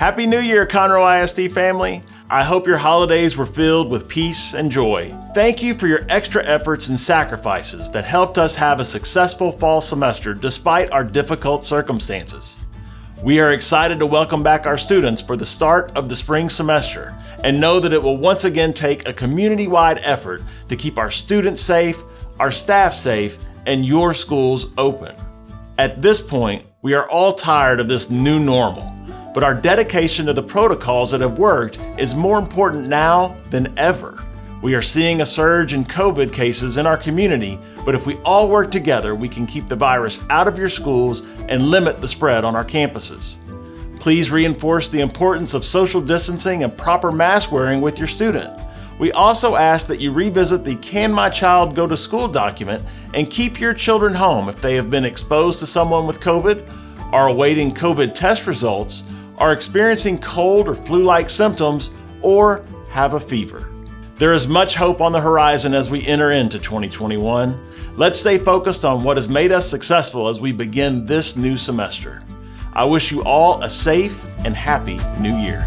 Happy New Year, Conroe ISD family. I hope your holidays were filled with peace and joy. Thank you for your extra efforts and sacrifices that helped us have a successful fall semester despite our difficult circumstances. We are excited to welcome back our students for the start of the spring semester and know that it will once again take a community-wide effort to keep our students safe, our staff safe, and your schools open. At this point, we are all tired of this new normal but our dedication to the protocols that have worked is more important now than ever. We are seeing a surge in COVID cases in our community, but if we all work together, we can keep the virus out of your schools and limit the spread on our campuses. Please reinforce the importance of social distancing and proper mask wearing with your student. We also ask that you revisit the Can My Child Go to School document and keep your children home if they have been exposed to someone with COVID, are awaiting COVID test results, are experiencing cold or flu-like symptoms, or have a fever. There is much hope on the horizon as we enter into 2021. Let's stay focused on what has made us successful as we begin this new semester. I wish you all a safe and happy new year.